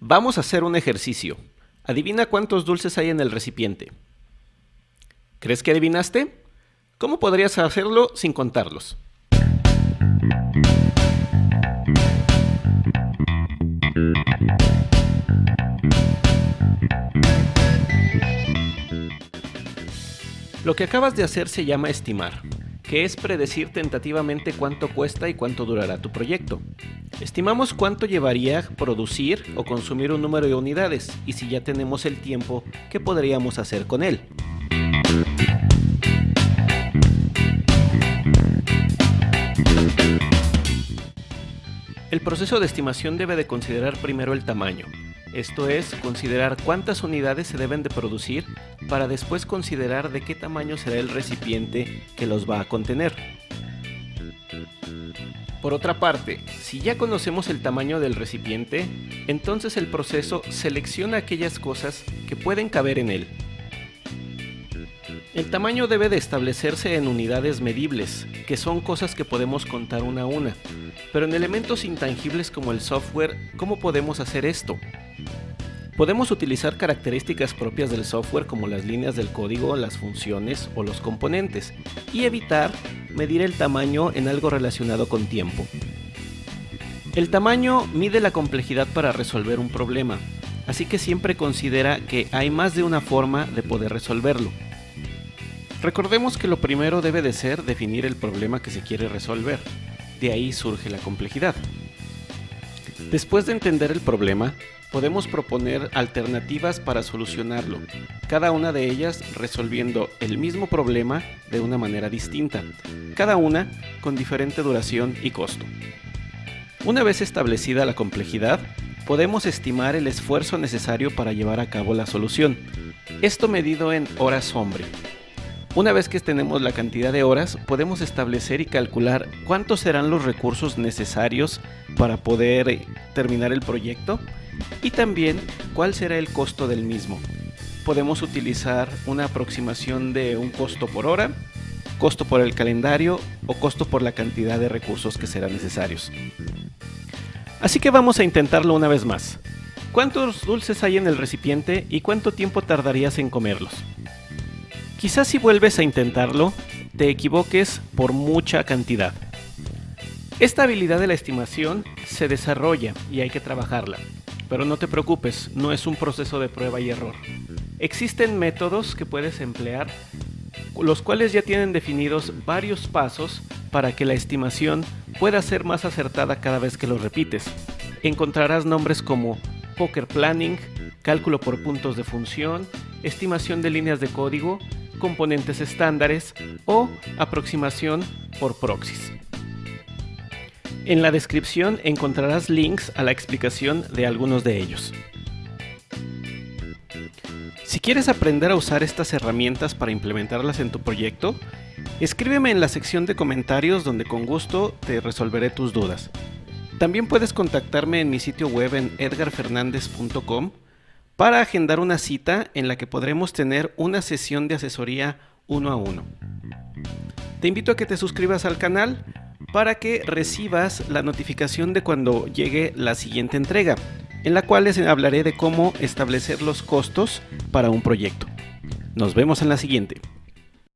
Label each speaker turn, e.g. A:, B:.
A: Vamos a hacer un ejercicio. Adivina cuántos dulces hay en el recipiente. ¿Crees que adivinaste? ¿Cómo podrías hacerlo sin contarlos? Lo que acabas de hacer se llama estimar que es predecir tentativamente cuánto cuesta y cuánto durará tu proyecto. Estimamos cuánto llevaría producir o consumir un número de unidades y si ya tenemos el tiempo, ¿qué podríamos hacer con él? El proceso de estimación debe de considerar primero el tamaño, esto es, considerar cuántas unidades se deben de producir para después considerar de qué tamaño será el recipiente que los va a contener. Por otra parte, si ya conocemos el tamaño del recipiente, entonces el proceso selecciona aquellas cosas que pueden caber en él. El tamaño debe de establecerse en unidades medibles, que son cosas que podemos contar una a una. Pero en elementos intangibles como el software, ¿cómo podemos hacer esto? Podemos utilizar características propias del software como las líneas del código, las funciones o los componentes y evitar medir el tamaño en algo relacionado con tiempo. El tamaño mide la complejidad para resolver un problema, así que siempre considera que hay más de una forma de poder resolverlo. Recordemos que lo primero debe de ser definir el problema que se quiere resolver, de ahí surge la complejidad. Después de entender el problema, podemos proponer alternativas para solucionarlo, cada una de ellas resolviendo el mismo problema de una manera distinta, cada una con diferente duración y costo. Una vez establecida la complejidad, podemos estimar el esfuerzo necesario para llevar a cabo la solución, esto medido en horas hombre. Una vez que tenemos la cantidad de horas, podemos establecer y calcular cuántos serán los recursos necesarios para poder terminar el proyecto y también cuál será el costo del mismo. Podemos utilizar una aproximación de un costo por hora, costo por el calendario o costo por la cantidad de recursos que serán necesarios. Así que vamos a intentarlo una vez más. ¿Cuántos dulces hay en el recipiente y cuánto tiempo tardarías en comerlos? Quizás si vuelves a intentarlo, te equivoques por mucha cantidad. Esta habilidad de la estimación se desarrolla y hay que trabajarla. Pero no te preocupes, no es un proceso de prueba y error. Existen métodos que puedes emplear, los cuales ya tienen definidos varios pasos para que la estimación pueda ser más acertada cada vez que lo repites. Encontrarás nombres como Poker Planning, cálculo por puntos de función, estimación de líneas de código, componentes estándares o aproximación por proxies. En la descripción encontrarás links a la explicación de algunos de ellos. Si quieres aprender a usar estas herramientas para implementarlas en tu proyecto, escríbeme en la sección de comentarios donde con gusto te resolveré tus dudas. También puedes contactarme en mi sitio web en edgarfernandez.com para agendar una cita en la que podremos tener una sesión de asesoría uno a uno. Te invito a que te suscribas al canal para que recibas la notificación de cuando llegue la siguiente entrega, en la cual les hablaré de cómo establecer los costos para un proyecto. Nos vemos en la siguiente.